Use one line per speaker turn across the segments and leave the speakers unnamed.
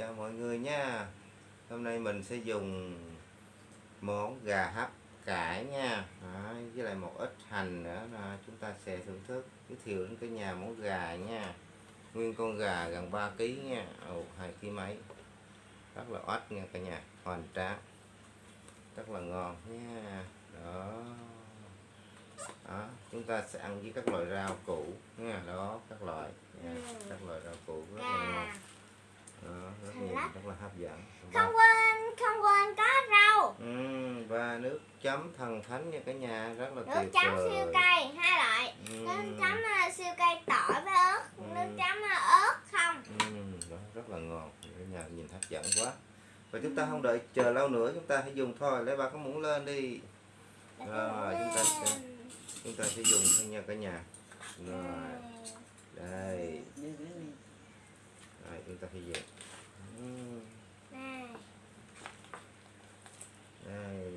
chào mọi người nha. Hôm nay mình sẽ dùng món gà hấp cải nha. Đó, Với lại một ít hành nữa là chúng ta sẽ thưởng thức. Giới thiệu đến cái nhà món gà nha. Nguyên con gà gần 3 kg nha. Ồ, 2 kg mấy. Rất là oách nha cả nhà. Hoàn tráng Rất là ngon nha. Đó. Đó, chúng ta sẽ ăn với các loại rau củ nha. Đó các loại nha. các loại rau củ rất là ngon đó, rất nhiều rất là hấp dẫn.
Không quên, không quên có rau.
Ừm, và nước chấm thần thánh nha cả nhà rất là
Nước
tuyệt
chấm
vời.
siêu cay hai loại.
Ừm,
Nước chấm uh, siêu cay tỏi với ớt.
Ừm.
Nước chấm uh, ớt không.
ừm, đó, rất là ngon cả nhà nhìn hấp dẫn quá. Và chúng ta không đợi chờ lâu nữa chúng ta hãy dùng thôi. Lấy ba cái muỗng lên đi. Rồi chúng ta sẽ chúng ta sẽ dùng thôi nha cả nhà. Rồi. Đây rồi chúng ta Ừm,
Này.
đây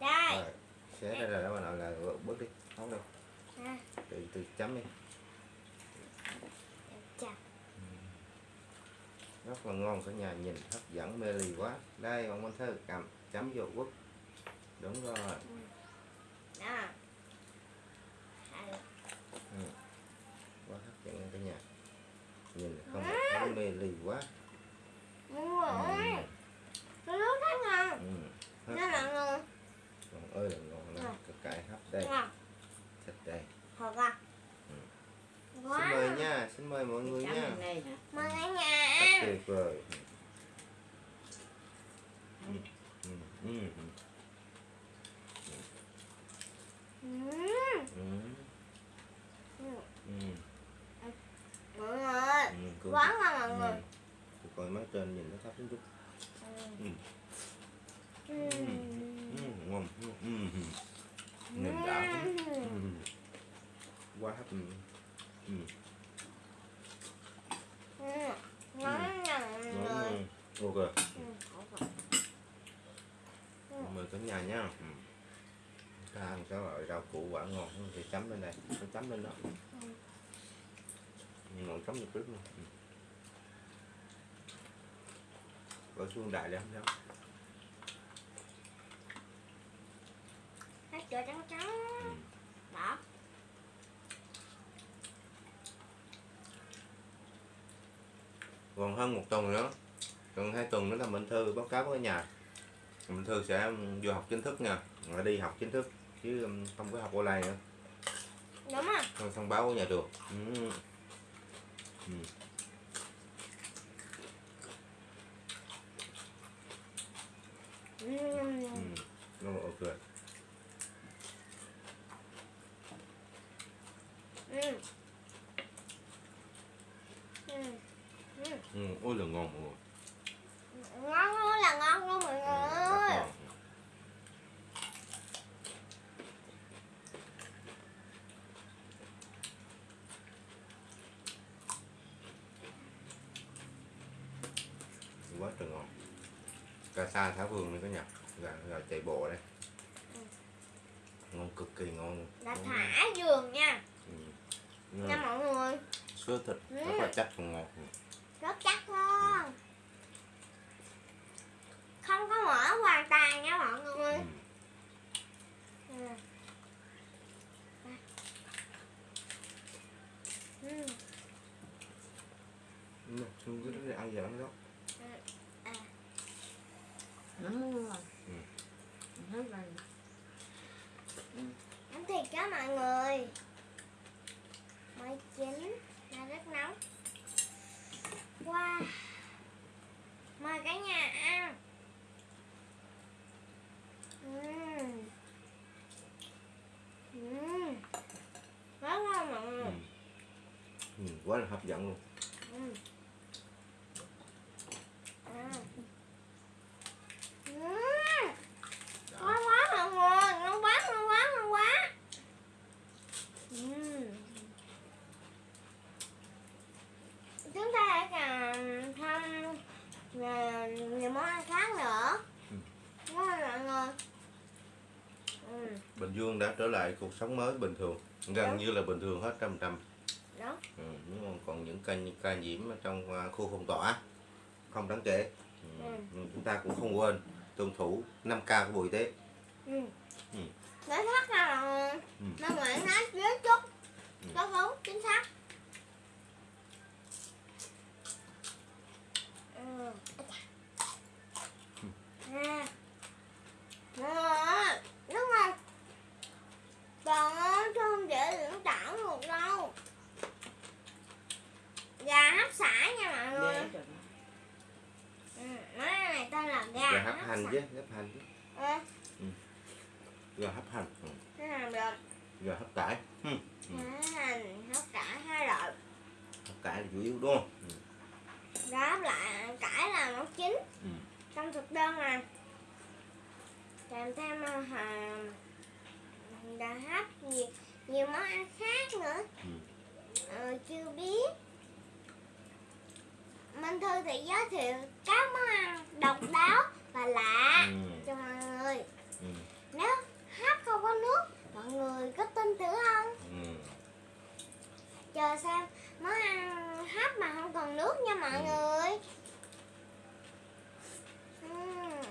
Đây.
Đây.
xé ra rồi đó bà nội là bớt đi không
À,
từ từ chấm đi
chà.
rất là ngon cả nhà nhìn hấp dẫn mê ly quá đây bạn Minh Thư cầm chấm vô quất đúng rồi
Đó. À,
quá hấp dẫn nha cả nhà nhìn không thấy mê ly quá
Đúng rồi.
ừ.
Cái nước rất ngon.
Ừ.
Nó là ngon.
ngon ơi là ngon lắm cái cải hấp đây
Ngon.
thịt đây
Thật à.
Ừ. xin
Quá.
mời nha xin mời mọi người nha
Mời cả nhà
rất tuyệt vời ừ. Ừ. Ừ. Ừ. Ừ.
Ừ.
Ừ. Ừ.
Mọi người.
Ừ. Coi má trên nhìn nó thấp chút
Ừm.
Ừ. Ừ. ngon ừ. Ừ. Ừ. nhìn đã ừ. quá hấp ừ. Ừ.
Ngon
Ngon
người.
ngon. ok mời cả nhà nha ừ. ta ăn cái loại rau củ quả ngon thì chấm lên đây chấm lên đó
Ừ.
ngồi chấm được trước luôn ừ. Bỏ xuống đại không sao
Hết chỗ trắng trắng.
ừ.
Đó.
còn hơn một tuần nữa còn hai tuần nữa là Minh Thư báo cáo với nhà Minh Thư sẽ vô học chính thức nha rồi đi học chính thức chứ um, không có học online nữa
Đúng rồi.
không thông báo của nhà trường ừ. Ừ.
Ừm.
Ừ. Rồi, ok
Ừm. Ừm. Ừm.
ừ. ôi là ngon mọi người
Ngon ơi là ngon luôn mọi
ừ.
người ơi.
ngon. quá trời ngon cà sa thả vườn này có nhà gà, gà chạy bộ đây
Ừ.
ngon cực kỳ ngon
Đã
Ngon.
thả giường nha.
ừ.
Nha mọi người.
sữa thịt
Ừ.
rất là chắc và ngọt
Rất chắc luôn. Không có mỡ hoàn toàn nha mọi người.
ừ.
Ừ. Ừ.
Ừ. Không cứ để ăn giỡn rồi,
Ừ.
Ừ.
Ăn thịt đó mọi người Mới chín Nó rất nóng Wow Mời cả nhà ăn Ừm. Ừm. quá ngon mọi người
ừ. Ừ. quá là hấp dẫn luôn
Ừm. À. Ừm.
Đó.
Ngon quá mọi người, ngon quá, ngon quá, ngon quá. Ừm. Chúng ta sẽ còn thăm về nhiều món ăn khác nữa.
Ừ.
Ngon mọi người. Ừ.
Bình Dương đã trở lại cuộc sống mới bình thường gần như là bình thường hết trăm trăm
đó
ừ, nhưng mà còn những ca ca nhiễm trong à, khu phong tỏa không đáng kể ừ.
Ừ.
nhưng chúng ta cũng không quên tuân thủ 5 k của bộ y tế
ừ.
Ừ.
nói thật là
Ừ.
nó ngoạn nói dưới chút
Ừ.
có đúng chính xác ừ. à. Đó, đúng không còn á, chứ không dễ dưỡng tảo được đâu gà hấp xả nha mọi người
Để cho nó
ừ. nói này tên là gà,
gà hấp hành
xả.
chứ hấp hành
ừ.
gà hấp hành ừ.
làm được
gà hấp cải ừ. Ừ.
Hành hấp cả hai loại
hấp cải là chủ yếu đúng không ừ.
hấp lại cải là món chính
Ừ.
trong thực đơn này kèm thêm ờ, hà gà hấp nhiều, nhiều món ăn khác nữa
Ừ.
ờ, chưa biết Minh Thư thì giới thiệu các món ăn độc đáo và lạ
Ừ.
cho mọi người
Ừ.
nếu hấp không có nước mọi người có tin tưởng không
Ừ.
chờ xem món ăn hấp mà không còn nước nha mọi
Ừ.
người Ừm.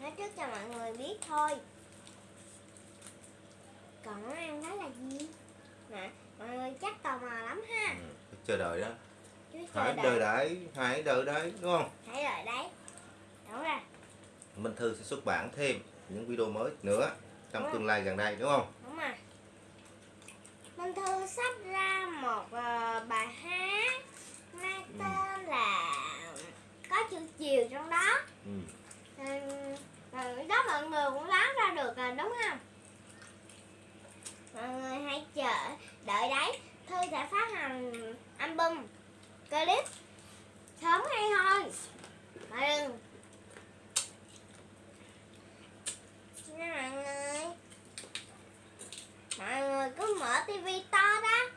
nói trước cho mọi người biết thôi còn món ăn đó là gì nè mọi người chắc tò mò lắm ha
Ừ. Chờ đợi đó hãy đợi đấy hãy đợi đấy đúng không?
Hãy đợi đấy. Đúng rồi.
Minh Thư sẽ xuất bản thêm những video mới nữa trong tương lai gần đây đúng không?
Đúng rồi. Minh Thư sắp ra một ờ, bài hát mang
Ừ.
tên là có chữ chiều trong đó
ừ.
Ừ, rồi đó mọi người cũng đoán ra được rồi đúng không mọi người hãy chờ đợi đấy Thư sẽ phát hành album clip sớm hay thôi mọi đừng nha mọi người mọi người cứ mở tivi to đó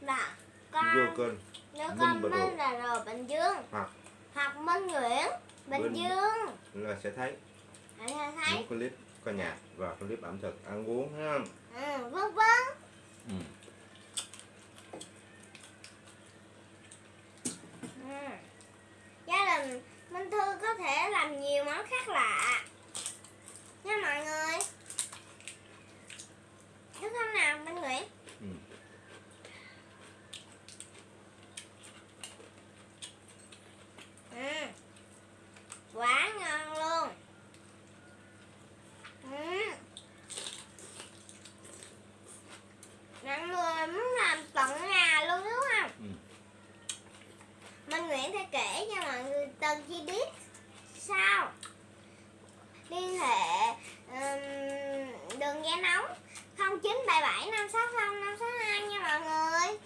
là con
vô kênh
nếu
Minh
con
Đồ.
Minh là rồi Bình Dương
Hoặc.
hoặc Minh Nguyễn Bình
Minh.
Dương
là sẽ thấy
thấy
những clip ca nhạc và clip ẩm thực ăn uống ha
ừ, vân vân
ừ.
gia đình Minh Thư có thể làm nhiều món khác lạ nha mọi người đúng không nào Minh Nguyễn
Ừ.
ừ. quá ngon luôn ừ. mọi người muốn làm tận nhà luôn đúng không
Ừ.
Minh Nguyễn sẽ kể cho mọi người từng chi tiết sau liên hệ um, đường dây nóng 0977 560 562 nha mọi người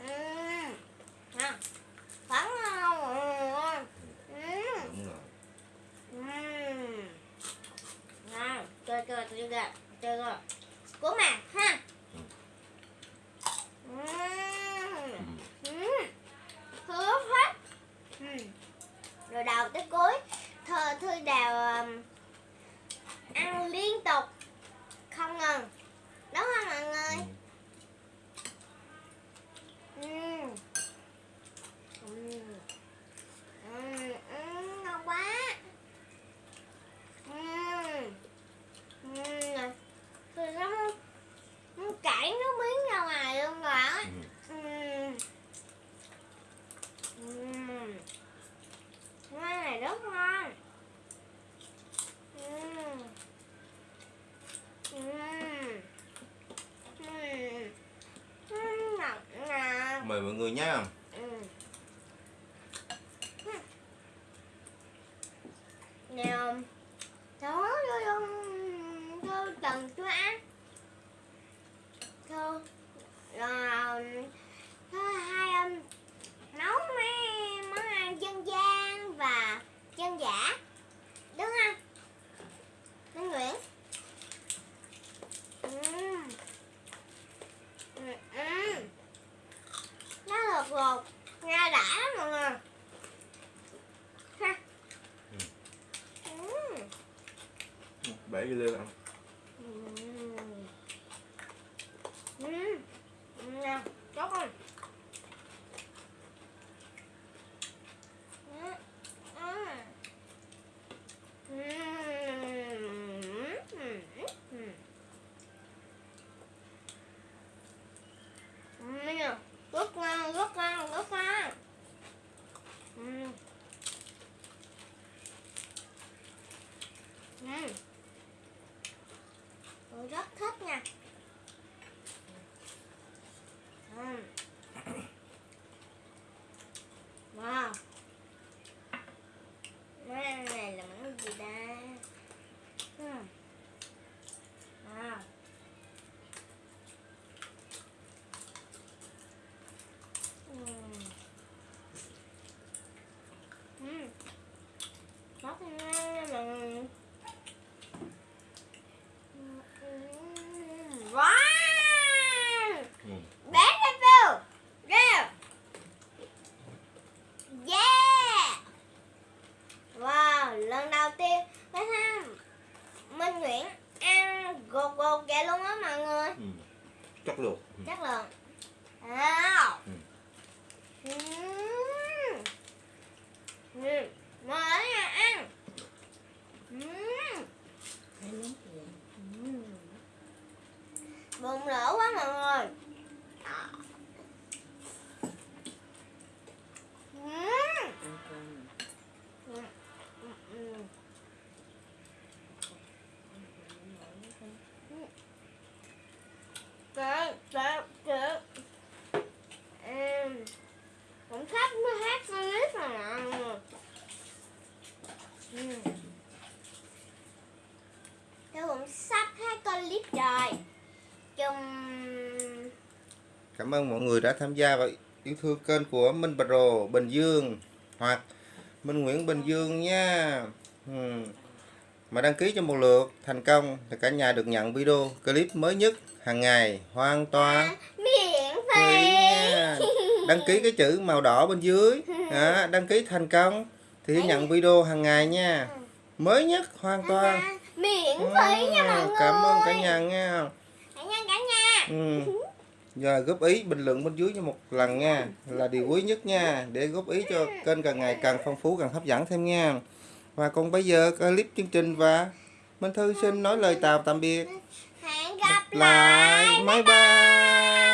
Ừm, nè, vẫn
rồi
Ừm. Nào, chơi chơi chơi chơi chơi chơi Của mà ha.
Ừ.
Ừm.
ừ.
Ừm. Hứa hết. Ừm. Rồi đầu tới cuối thơ thư đào um, ăn liên tục không ngừng đúng không mọi người
Ừ.
Ừm. Ừm. Ừm, ừm, ngon quá Ừm. Ừm. Tôi nó nó chảy nước miếng ra ngoài luôn rồi á
Ừ.
Ừm. Ừm. Món này rất ngon Ừm. Ừm. Ừm. Ừm, ngọt ngào
mời mọi người nhé
Ừ. Nè, đó vô trong vô từng cho ăn. Thôi, rồi thôi hai um, nấu mấy món ăn dân gian và dân dã, đúng không? Minh Nguyễn. Ừm. Ừm, ừm. Nó lột lột
bể lên ăn
mmm, Ừm. Rất ngon, rất ngon, rất ngon. mmm, Ừm. Tôi rất thích nha. Ừm. Wow. Món này là món gì ta? Ừm. Wow. Ừm. Ừm. Rất ngon nha mọi người. Ừm, ừm. Wow!
ừ.
Beautiful! Yeah! Yeah! Wow, lần đầu tiên mới thấy Minh Nguyễn ăn gột gột vậy luôn á mọi người
Ừ chất lượng.
Chất lượng Wow
Ừ.
Ừm. Ừm. Mời ở nhà ăn Ừm. Ừm. Bụng lỡ quá mọi người Ừm. Ừm. Ừm. Trời, trời, trời. Em cũng sắp mới hát clip rồi mọi người. Ừ. Tôi cũng sắp hát clip rồi. Chung
cảm ơn mọi người đã tham gia và yêu thương kênh của Minh Pro Bình Dương hoặc Minh Nguyễn Bình Dương nha ừ. mà đăng ký cho một lượt thành công thì cả nhà được nhận video clip mới nhất hàng ngày hoàn toàn
à, miễn
phí đăng ký cái chữ màu đỏ bên dưới đó, đăng ký thành công thì nhận video hàng ngày nha mới nhất hoàn toàn
À, miễn phí nha mọi
Ừ,
người.
cảm ơn cả nhà nha
Cả nhà cả nhà.
ừ. Giờ góp ý bình luận bên dưới cho một lần nha là điều quý nhất nha để góp ý cho kênh càng ngày càng phong phú càng hấp dẫn thêm nha. Và còn bây giờ clip chương trình và Minh Thư xin nói lời chào tạm biệt.
Hẹn gặp
lại
lại.
bye bye